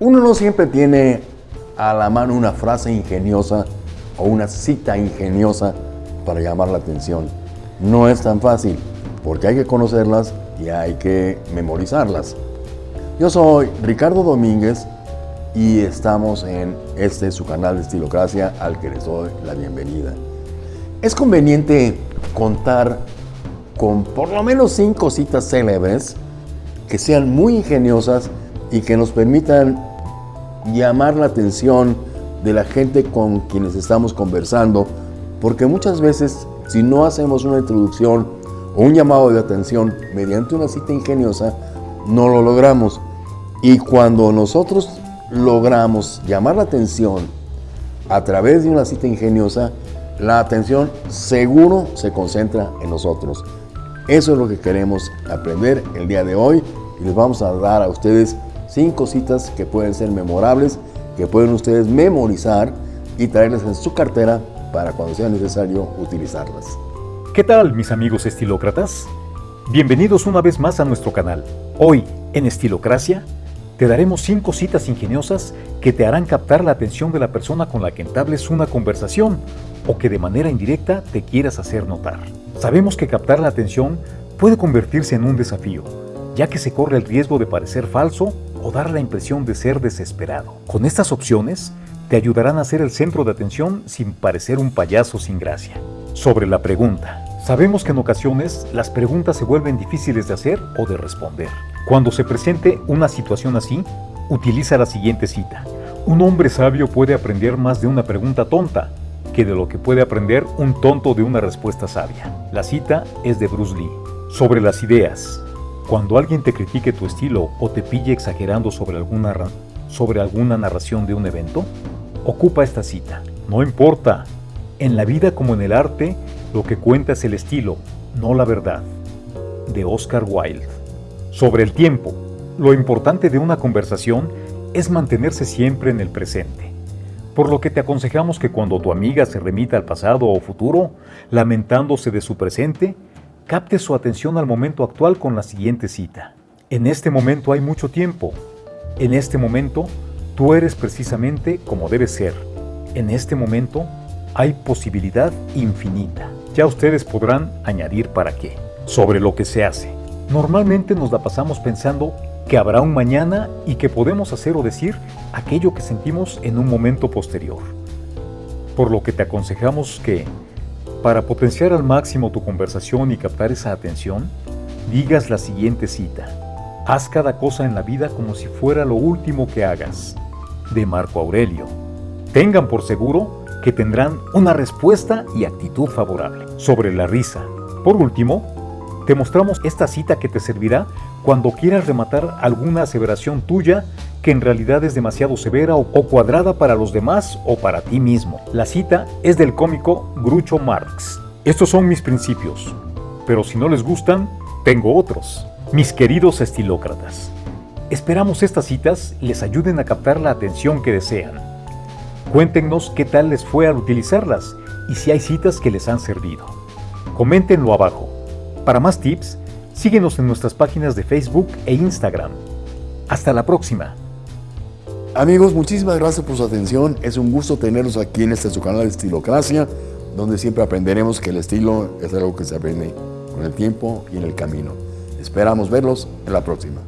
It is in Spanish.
Uno no siempre tiene a la mano una frase ingeniosa o una cita ingeniosa para llamar la atención. No es tan fácil, porque hay que conocerlas y hay que memorizarlas. Yo soy Ricardo Domínguez y estamos en este su canal de Estilocracia al que les doy la bienvenida. Es conveniente contar con por lo menos cinco citas célebres que sean muy ingeniosas y que nos permitan llamar la atención de la gente con quienes estamos conversando, porque muchas veces si no hacemos una introducción o un llamado de atención mediante una cita ingeniosa, no lo logramos. Y cuando nosotros logramos llamar la atención a través de una cita ingeniosa, la atención seguro se concentra en nosotros. Eso es lo que queremos aprender el día de hoy y les vamos a dar a ustedes cinco citas que pueden ser memorables, que pueden ustedes memorizar y traerlas en su cartera para cuando sea necesario utilizarlas. ¿Qué tal mis amigos estilócratas? Bienvenidos una vez más a nuestro canal. Hoy, en Estilocracia, te daremos cinco citas ingeniosas que te harán captar la atención de la persona con la que entables una conversación o que de manera indirecta te quieras hacer notar. Sabemos que captar la atención puede convertirse en un desafío, ya que se corre el riesgo de parecer falso o dar la impresión de ser desesperado. Con estas opciones, te ayudarán a ser el centro de atención sin parecer un payaso sin gracia. Sobre la pregunta. Sabemos que en ocasiones las preguntas se vuelven difíciles de hacer o de responder. Cuando se presente una situación así, utiliza la siguiente cita. Un hombre sabio puede aprender más de una pregunta tonta que de lo que puede aprender un tonto de una respuesta sabia. La cita es de Bruce Lee. Sobre las ideas. Cuando alguien te critique tu estilo o te pille exagerando sobre alguna, sobre alguna narración de un evento, ocupa esta cita. No importa, en la vida como en el arte, lo que cuenta es el estilo, no la verdad. De Oscar Wilde. Sobre el tiempo, lo importante de una conversación es mantenerse siempre en el presente. Por lo que te aconsejamos que cuando tu amiga se remita al pasado o futuro, lamentándose de su presente, capte su atención al momento actual con la siguiente cita. En este momento hay mucho tiempo. En este momento, tú eres precisamente como debes ser. En este momento, hay posibilidad infinita. Ya ustedes podrán añadir para qué. Sobre lo que se hace. Normalmente nos la pasamos pensando que habrá un mañana y que podemos hacer o decir aquello que sentimos en un momento posterior. Por lo que te aconsejamos que para potenciar al máximo tu conversación y captar esa atención, digas la siguiente cita. Haz cada cosa en la vida como si fuera lo último que hagas. De Marco Aurelio. Tengan por seguro que tendrán una respuesta y actitud favorable. Sobre la risa. Por último, te mostramos esta cita que te servirá cuando quieras rematar alguna aseveración tuya que en realidad es demasiado severa o cuadrada para los demás o para ti mismo. La cita es del cómico Groucho Marx. Estos son mis principios, pero si no les gustan, tengo otros. Mis queridos estilócratas, esperamos estas citas les ayuden a captar la atención que desean. Cuéntenos qué tal les fue al utilizarlas y si hay citas que les han servido. Coméntenlo abajo. Para más tips, síguenos en nuestras páginas de Facebook e Instagram. Hasta la próxima. Amigos, muchísimas gracias por su atención. Es un gusto tenerlos aquí en este su canal de Estilocracia, donde siempre aprenderemos que el estilo es algo que se aprende con el tiempo y en el camino. Esperamos verlos en la próxima.